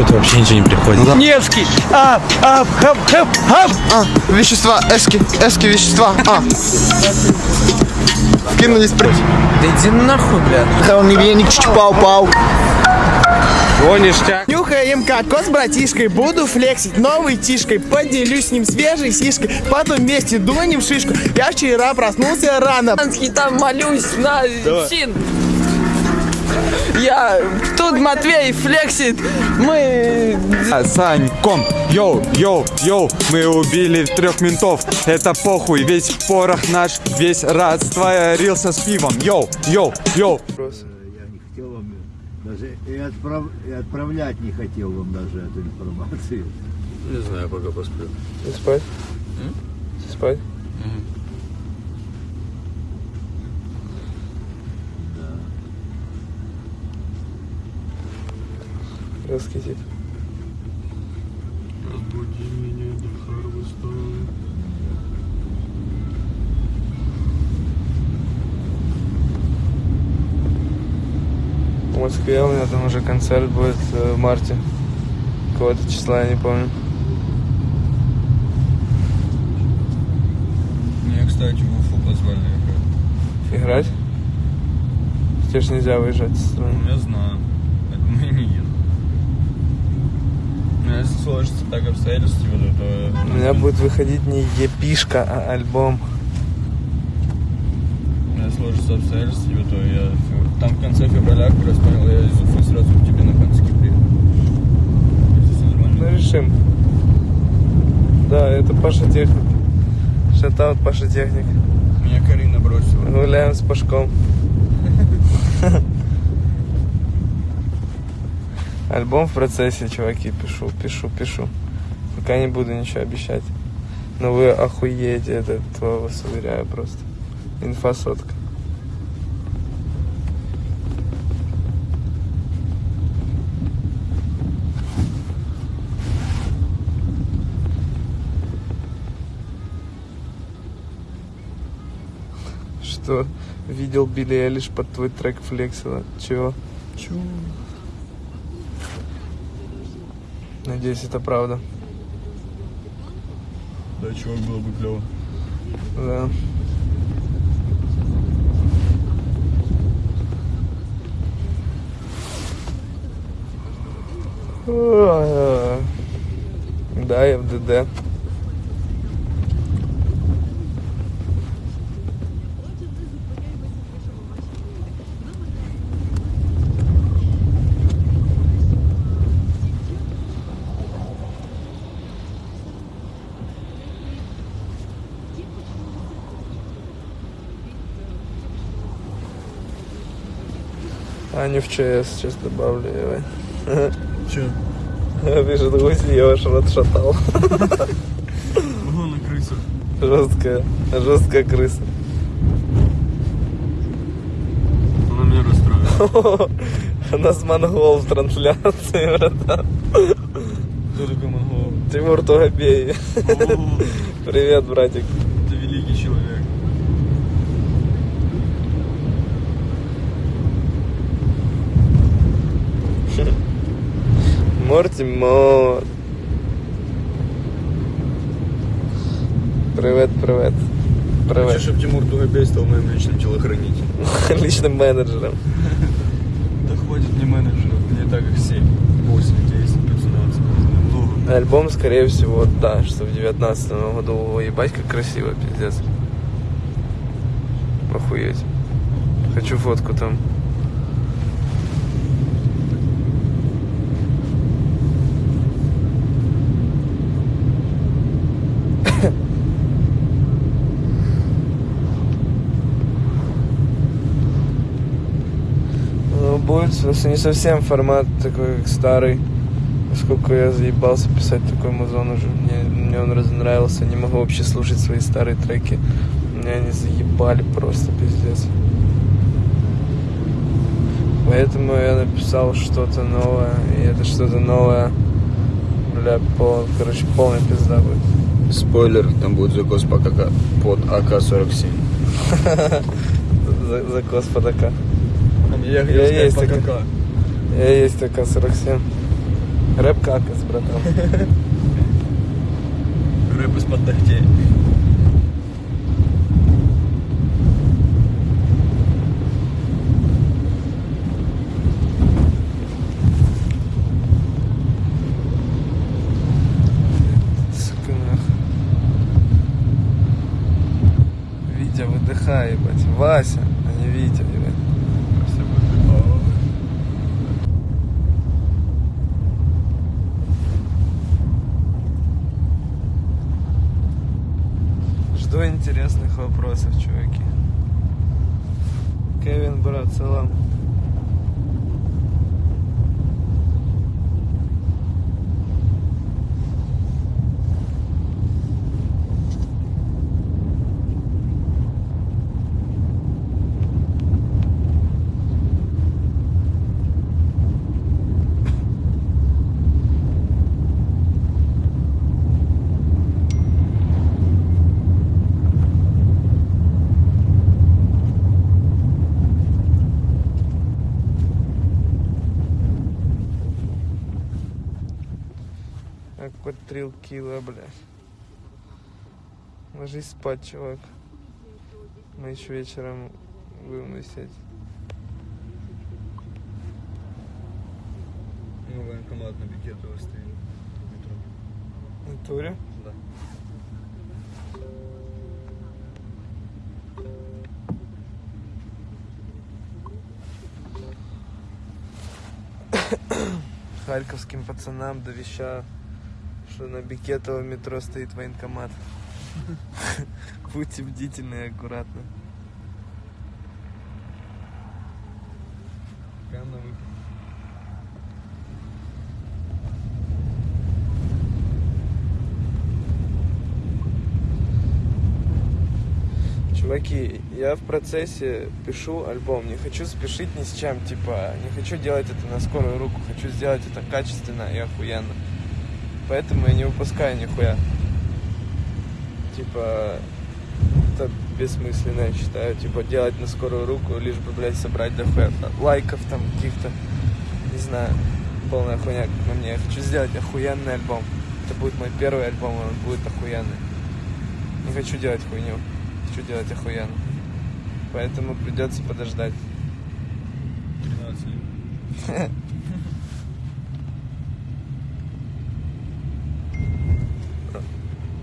что-то вообще ничего не приходит. да. Невский! Ап, ап, хап, хап, хап! А, вещества, эски, эски, вещества. А. Кинулись прыть. Да иди нахуй, блядь. Он не веник, пау-пау. О, ништяк. Нюхаем кокос с братишкой, буду флексить новой тишкой, поделюсь с ним свежей сишкой, потом вместе дунем шишку. Я вчера проснулся рано. Там молюсь на син. Я тут Матвей флексит. Мы Саньком, йоу, йоу, йоу, мы убили трех ментов, это похуй, весь порох наш, весь рад рился с пивом, йоу, йоу, йоу. Я не хотел вам даже и, отправ... и отправлять не хотел вам даже эту информацию. Не знаю, пока посплю. Спать? Спать? Раскисит. Разбуди меня до Харвестона. В Москве у меня там уже концерт будет э, в марте. Какого-то числа, я не помню. Меня, кстати, в Уфу позвали играть. Играть? Тебе ж нельзя выезжать из страны. Ну, я знаю. Поэтому я не Но если сложится так обстоятельства, то... У меня будет выходить не епишка, а альбом. Если сложится обстоятельства, то я... Там в конце февраля, как раз понял, я из Уфы сразу к тебе на Ханский приеду. Ну, решим. Да, это Паша Техник. Шатаут Паша Техник. Меня Карина бросила. Гуляем с Пашком. Альбом в процессе, чуваки, пишу, пишу, пишу. Пока не буду ничего обещать. Но вы охуеете, это то вас уверяю просто. Инфа. Что? Видел Билли Элиш под твой трек флексила. Чего? Чего? Надеюсь, это правда. Да, чувак, было бы клево. Да. Да, я Аню в ЧС сейчас добавлю. Че? Пишет, гуси, я ваш рот шатал. Угу, на крысах. Жесткая, жесткая крыса. Она меня расстроила. У нас монгол в трансляции, братан. Кто такой монгол? Тимур Тугобей. Привет, братик. Это великий человек. Морти Мор. Привет, привет. Хочу, Привет. чтобы Тимур Тугобей стал моим личным телохранителем. Личным менеджером. Да хватит мне менеджеров, мне так их 7, 8, 10, 15. Много. Альбом, скорее всего, да, что в девятнадцатом году. Ой, ебать, как красиво, пиздец. Охуеть. Хочу фотку там. Ну, будет просто не совсем формат такой, как старый. Поскольку я заебался писать такой музон уже. Мне, мне он разонравился. Не могу вообще слушать свои старые треки. Меня они заебали просто пиздец. Поэтому я написал что-то новое. И это что-то новое. Бля, пол, короче, полная пизда будет. Спойлер, там будет закос под АК-47. За- Закос под АК. Я Я есть по такой. КК. Я есть АК-47. Рэп какас, братан. Рэп из-под ногтей. Вася, а не Витя, ебать. Все выдыхал. Жду интересных вопросов, чуваки. Кевин, брат, салам. Какой трил кило, блядь. Ложись спать, чувак. Мы еще вечером будем висеть. Ну, военкомат на Бикетово стоит. в натуре? Да. Харьковским пацанам довещаю, что на Бикетово метро стоит военкомат. Будьте бдительны и аккуратны. Прям на выход. Чуваки, я в процессе пишу альбом. Не хочу спешить ни с чем, типа, не хочу делать это на скорую руку. Хочу сделать это качественно и охуенно. Поэтому я не выпускаю нихуя. Типа, это бессмысленно, я считаю. Типа, делать на скорую руку, лишь бы, блядь, собрать дохуя лайков там каких-то. Не знаю, полная хуйня, как на мне. Я хочу сделать охуенный альбом. Это будет мой первый альбом, он будет охуенный. Не хочу делать хуйню. Хочу делать охуенно. Поэтому придется подождать. 13 лет.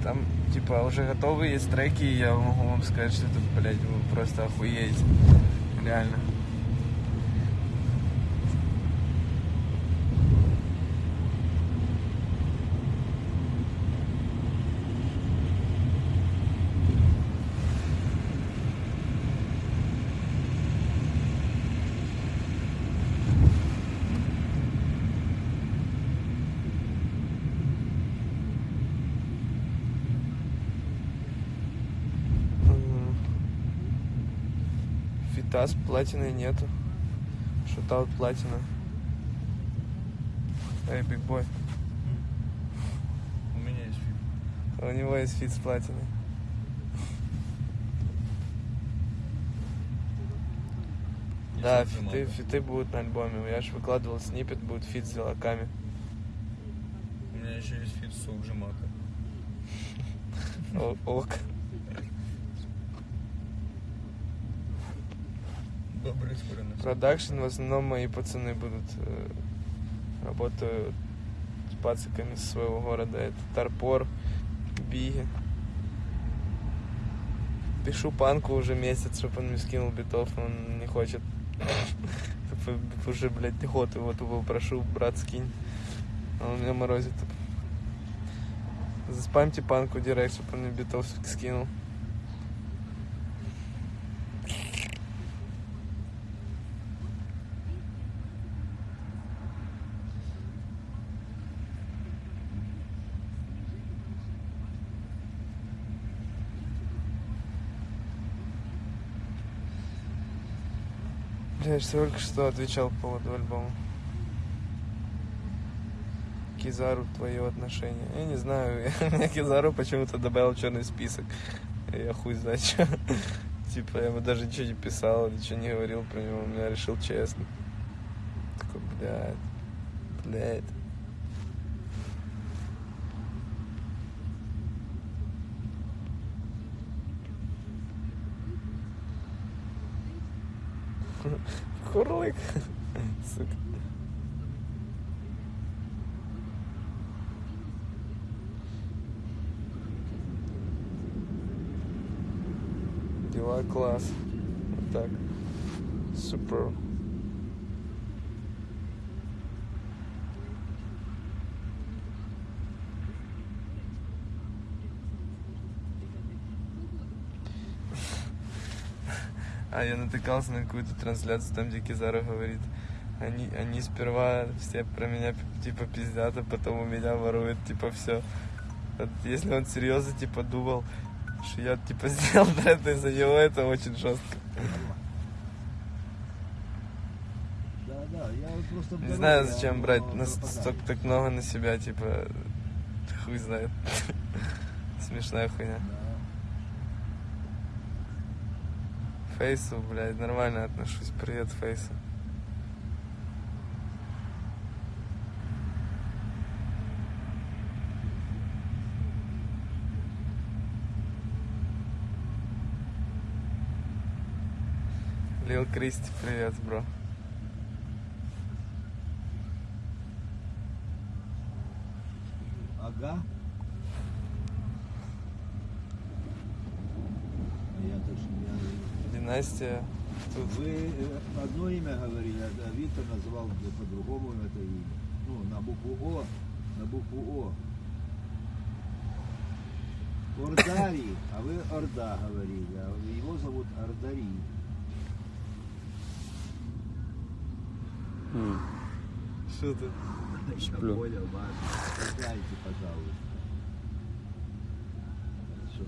Там, типа, уже готовы есть треки, и я могу вам сказать, что это, блядь, вы просто охуеете. Реально. Фита с платиной нету. Shoutout платина. Эй, big boy. У меня есть фильм. У него есть фит с платиной. Да, фиты, фиты будут на альбоме. Я же выкладывал snippet, будет фит с зелаками. У меня еще есть фит с Джамака. О- Ок. Добрый скоро на Продакшн в основном мои пацаны будут. э, Работаю с пациками со своего города. Это Тарпор, Биги. Пишу панку уже месяц, чтобы он мне скинул битов, но он не хочет. Типа, Уже, блядь, год его тупо прошу, брат, скинь. А он меня морозит. Заспамьте панку директ, чтобы он мне битов скинул. Я только что отвечал по поводу альбома. Кизару твое отношение. Я не знаю, меня Кизару почему-то добавил в черный список. Я хуй знает что. Типа, я ему даже ничего не писал, ничего не говорил про него. Я решил честно. Такой, блядь, блядь. Курлык. Сука. Дела класс. Вот так. Супер. А я натыкался на какую-то трансляцию, там, где Кизару говорит, они, они сперва все про меня типа пиздят, а потом у меня воруют, типа, все. Вот если он серьезно, типа, думал, что я, типа, сделал бренд из-за него, это очень жестко. Да, да, я вот просто... в Не знаю, зачем брать столько так много на себя, типа, хуй знает. Смешная хуйня. Да. Фейсу, блядь, нормально отношусь. Привет, Фейсу. Лил Кристи, привет, бро. Не Династия. Тут Вы одно имя говорили, а Виктор называл по-другому это имя. Ну, на букву О, на букву О. Ордари, а вы Орда говорили, а его зовут Ордари. что ты? Я понял. Дайте, пожалуйста. Хорошо.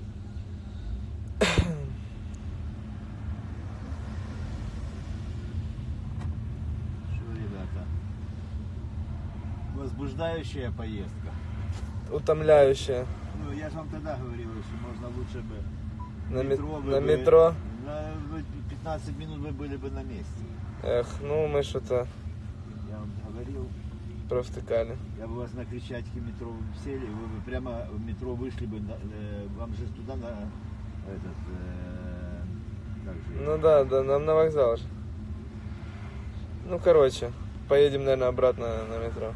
Что, ребята? Возбуждающая поездка. Утомляющая. Ну, я же вам тогда говорил, что можно лучше бы На, мет- вы на бы- метро. На вы 15 минут вы были бы на месте. Эх, ну мы что-то Я вам говорил, провтыкали. я бы вас на Крещатике метро сели, вы бы прямо в метро вышли бы, на- э, вам же туда на этот, э, как же, Ну да, да, нам на вокзал же. Ну, короче, поедем, наверное, обратно на метро.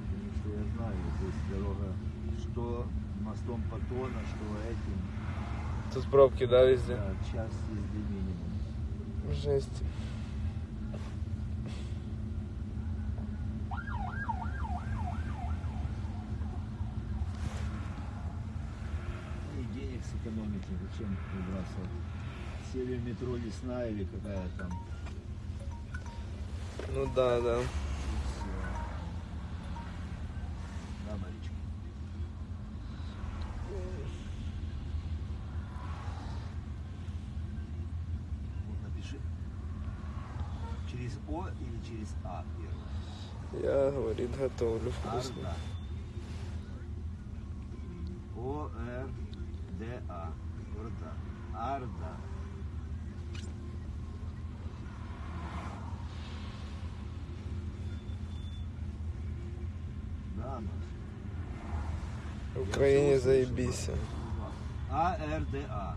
потому что я знаю, здесь дорога, что Патона, что этим, Тут пробки, да, везде? да, час езды минимум. Жесть. И денег сэкономите, зачем выбрасывать? Сели в метро лесная или какая там. Ну да. Да, Маричка. Вот напиши. Через О или через А первое? Я, говорит, готовлю вкусно. Арда. О, Р, Д, А. Орда. Арда. Да, Маш. В Украине заебись. А, Р, Д, А.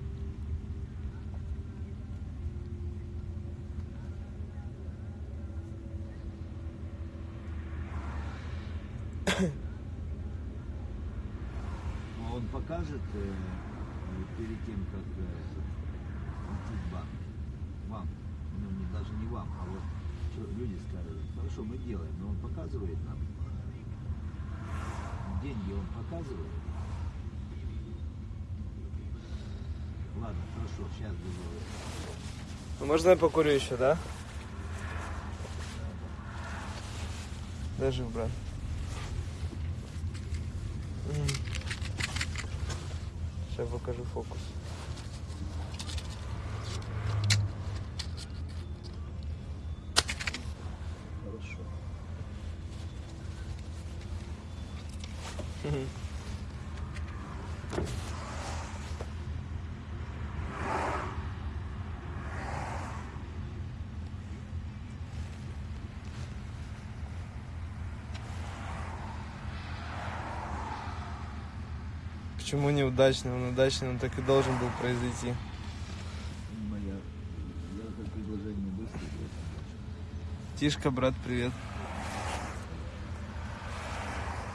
А Он покажет э, перед тем, как э, открыть банк. Вам. Ну, даже не вам, а вот люди скажут. Хорошо, мы делаем, но он показывает нам. Деньги он показывает. Ладно, хорошо, сейчас буду. Ну, можно я покурю еще, да? Даже, брат. Сейчас покажу фокус. Хорошо. Почему неудачный? Он удачный, он так и должен был произойти. Тишка, брат, привет.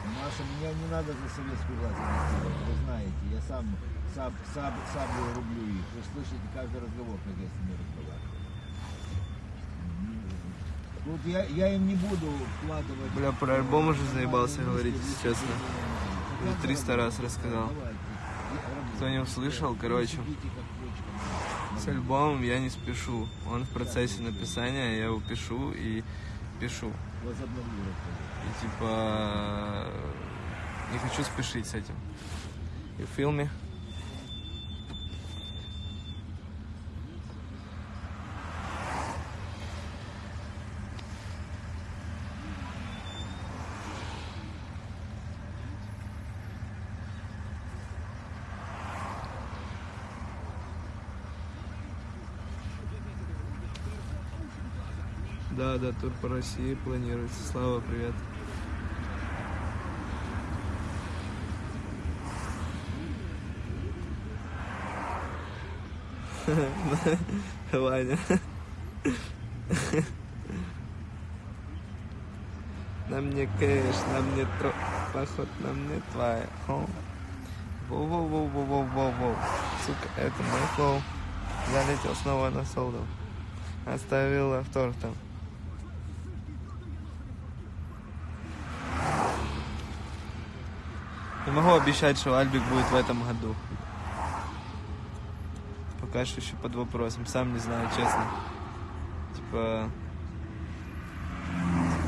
Маша, меня не надо за советскую власть, вы знаете, я сам, Саб, саб, сам рублю их, вы слышите каждый разговор, как я с ними разговариваю. Тут я, я им не буду вкладывать... Бля, про альбом уже заебался говорить, если честно. Уже 300 раз рассказал. Кто не услышал, короче, с альбомом я не спешу. Он в процессе написания, я его пишу и пишу. И типа не хочу спешить с этим. You feel me? Да, да, тур по России планируется. Слава, привет. Ваня. Нам не кэш, нам не тро... Поход нам не твоя. Воу-воу-воу-воу-воу-воу. Сука, это мой флоу. Залетел снова на солду. Оставил автор там. Могу обещать, что Альбик будет в этом году. Пока что еще под вопросом. Сам не знаю, честно. Типа...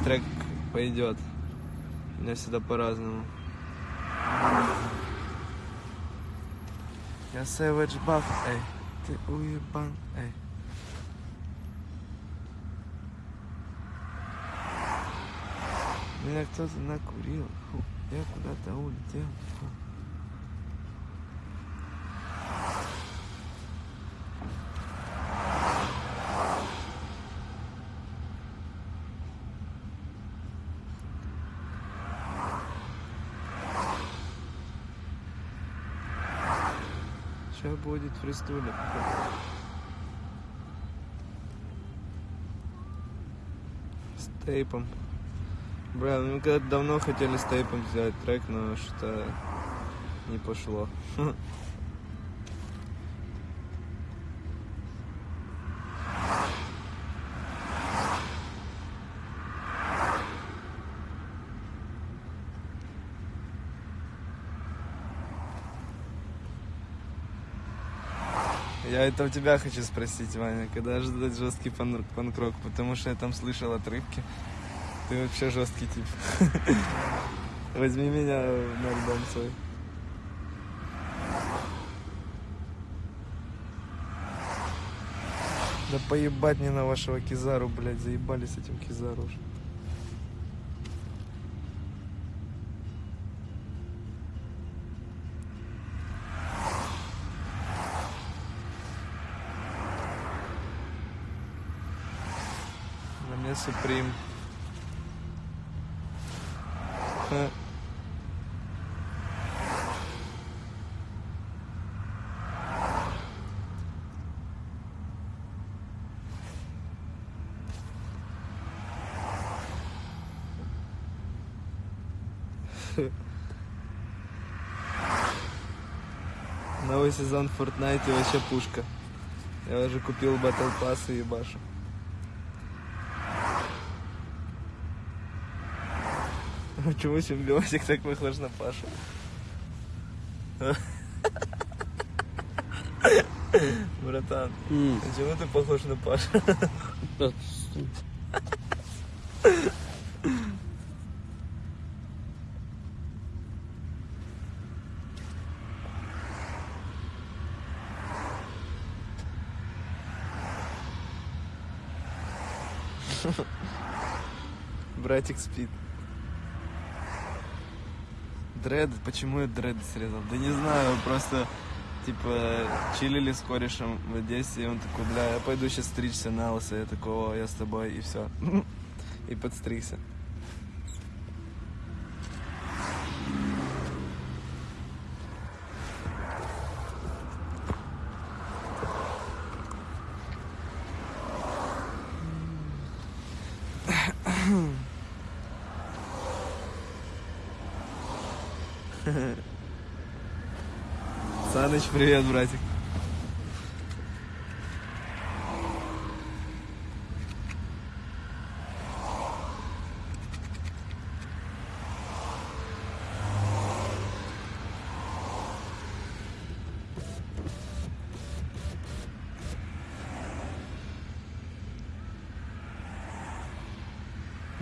Трек пойдет. У меня всегда по-разному. Я Savage Buff, эй. Ты уебан, эй. Меня кто-то накурил. Фу, я куда-то улетел. Фу. Сейчас будет фристуля. С тейпом. Бля, ну мы когда давно хотели с тейпом сделать трек, но что не пошло. Я это у тебя хочу спросить, Ваня, когда ждать жесткий пан- панк-рок, потому что я там слышал отрывки. Ты вообще жесткий тип. Возьми меня на альбом свой. Да поебать мне на вашего Кизару, блядь, заебали с этим Кизару уже. Суприм. Новый сезон Fortnite вообще пушка. Я уже купил Battle Pass и ебашу. Почему симбиотик так похож на Пашу? Братан, почему ты похож на Пашу? Братик спит. Дред, почему я дред срезал? Да не знаю, просто типа чилили с корешем в Одессе, и он такой, бля, я пойду сейчас стричься на лысо, я такого, я с тобой, и все. И подстригся. Привет, братик.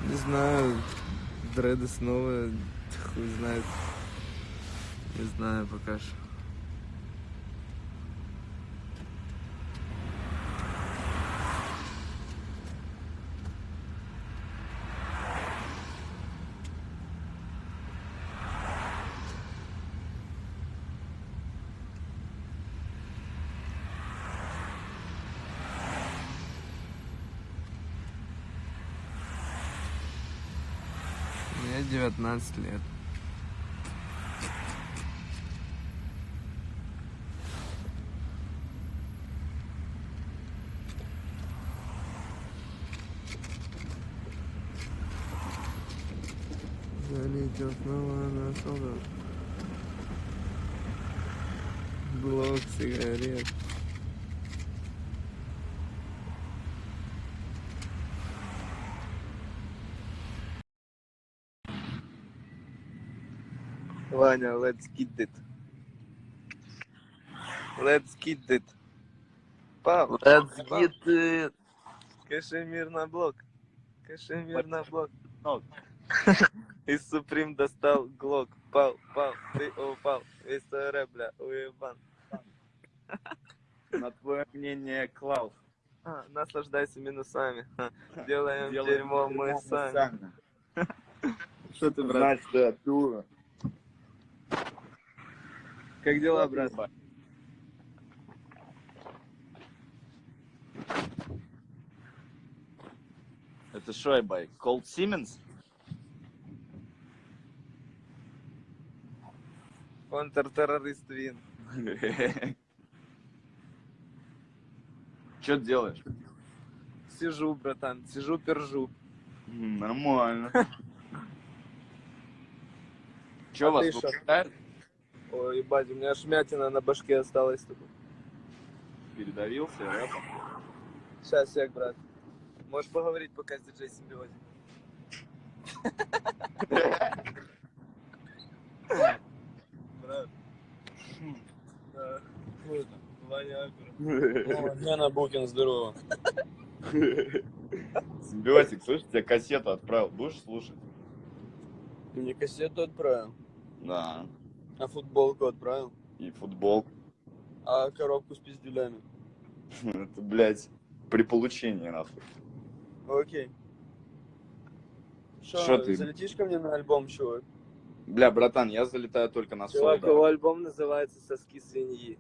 Не знаю, дреды снова, хуй знает. Не знаю пока что. Мне 19 лет. Залетел снова на солдат. Блок сигарет. Ваня, let's get it. Let's get it. Пап, Let's get it. Кашемир на блок. Кашемир на блок. Из Суприм достал глок. Пал, пал, ты упал. Весь рэп, бля, уебан. На твое мнение, Клаус. А, наслаждайся минусами. Ха. Делаем, дерьмо мы сами. Что ты, брат? Значит, ты дура. Как дела, брат? Это что, ебай? Колд Сименс? Контртеррорист Вин. Что делаешь? Сижу, братан, сижу, пержу. Нормально. Че А вас ты выпускают? Ой, ебать, у меня шмятина на башке осталась. только. Передавился рэпом. Сейчас, сек, брат. Можешь поговорить пока с диджей Симбиозе. Брат. Да. Ваня Акура. Лена Букин, здорово. Симбиотик, слышь, тебе кассету отправил. Будешь слушать? Ты мне кассету отправил, Да. А футболку отправил, И футбол. а коробку с пиздюлями. Это, блядь, при получении, нахуй. Окей. Шо Что, ты? залетишь ко мне на альбом, чувак? Бля, братан, я залетаю только на Чувак, соло. его альбом называется «Соски свиньи».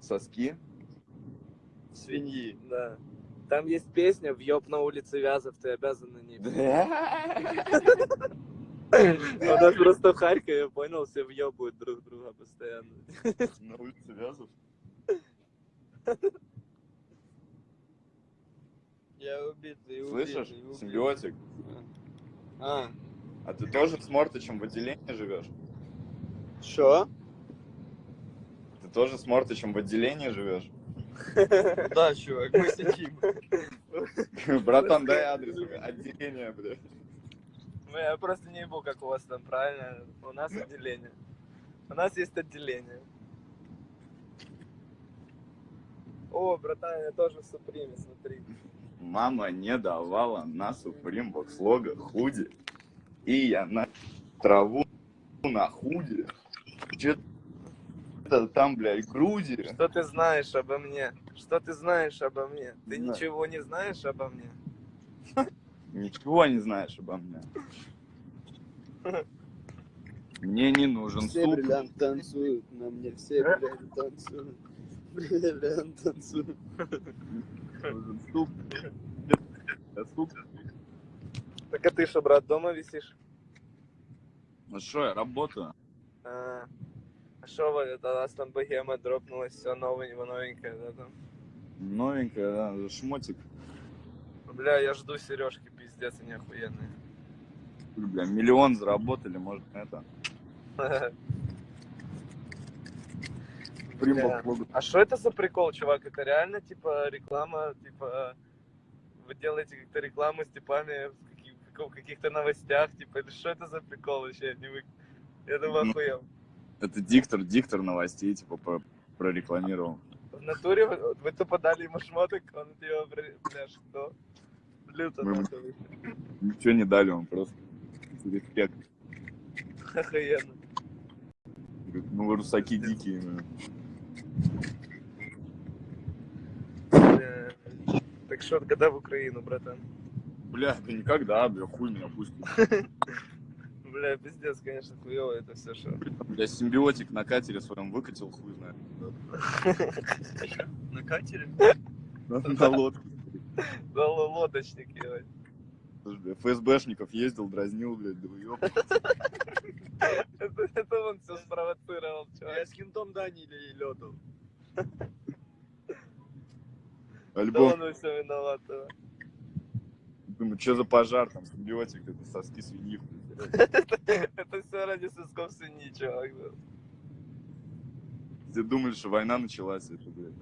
Соски. Свиньи, да. Там есть песня «Въеб на улице Вязов, ты обязан на ней». У нас просто в Харькове, понял, все въебывают друг друга постоянно. На улице Вязов. Я убитый, убитый, Слышишь, убитый. симбиотик? А, А ты тоже с Мортычем в отделении живешь? что? Ты тоже с Мортычем в отделении живешь? Да, чувак, мы сидим. Братан, дай адрес отделения, бля. Ну, я просто не ебу, как у вас там, правильно? У нас отделение. У нас есть отделение. О, братан, я тоже в Суприме, смотри. Мама не давала на Supreme Box лого худи. И я на траву на худи. Че-то там, блядь, груди. Что ты знаешь обо мне? Что ты знаешь обо мне? Ты знаю. ничего не знаешь обо мне? Ничего не знаешь обо мне. Мне не нужен Все суп. бриллиант танцуют, на мне все бриллиант танцуют. Бриллиант танцуют. Нужен суп. Да, суп. Так а ты что, брат, дома висишь? Ну что, я работаю. А что вы, это у нас там богема дропнулась, все новенькое, новенькое, да, там? Новенькая, да, шмотик. Бля, я жду сережки, пиздец, они охуенные. Бля, миллион заработали, может, это. Бля. А что это за прикол, чувак? Это реально, типа, реклама, типа, вы делаете как-то рекламу с типами в каких-то новостях, типа, это что это за прикол вообще? Я, не вы... я думаю, Ну. охуел. Это диктор, диктор новостей, типа, про- прорекламировал. В натуре вы, вы тупо дали ему шмоток, он его, бля, что? Люто, Мы- нахуй. Ничего не дали, он просто респект. Охуенно. Говорит, Ну, вы русаки дикие. ну. Бля. Так что, когда в Украину, братан? Бля, да никогда, бля, хуй меня пусть. Бля, пиздец, конечно, хуево это все, что. Бля, симбиотик на катере своем выкатил, хуй знает. На катере? На лодке. Да, лодочник, ебать. Слушай, бля, ФСБшников ездил, дразнил, блядь, да ёп. Это, это он все спровоцировал, чувак. Я с кентом Данили летал. Да Альбом, он во всем виноват. да. думаю, что за пожар там, симбиотик, это соски свиньи. Это все ради сосков свиньи, чувак. да. Все думали, что война началась, это, блядь.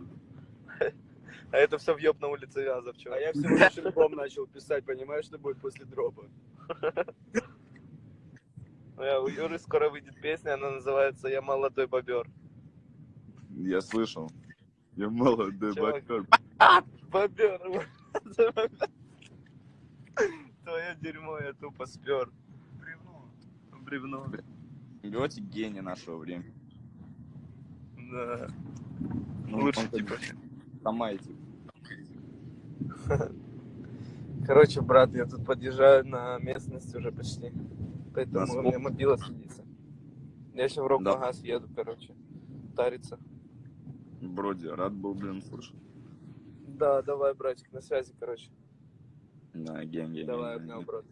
А это все въеб на улице Вязов, А я всего лишь альбом начал писать, понимаешь, что будет после дропа? Бля, У Юры скоро выйдет песня, она называется «Я молодой бобер». Я слышал. Я молодой Чувак. бокер. Бобер. Твое дерьмо я тупо спер. Бревно. Бревно. Симбиотик гений нашего времени. Да. Ну, Лучше типа. Тамай, типа. Короче, брат, я тут подъезжаю на местность уже почти. Поэтому На у меня мобила садится. Я сейчас в Рокмагаз еду, короче. Тариться. Броди, рад был, блин, слышать. Да, давай, братик, на связи, короче. Да, ген, ген, Давай, обнял, брат.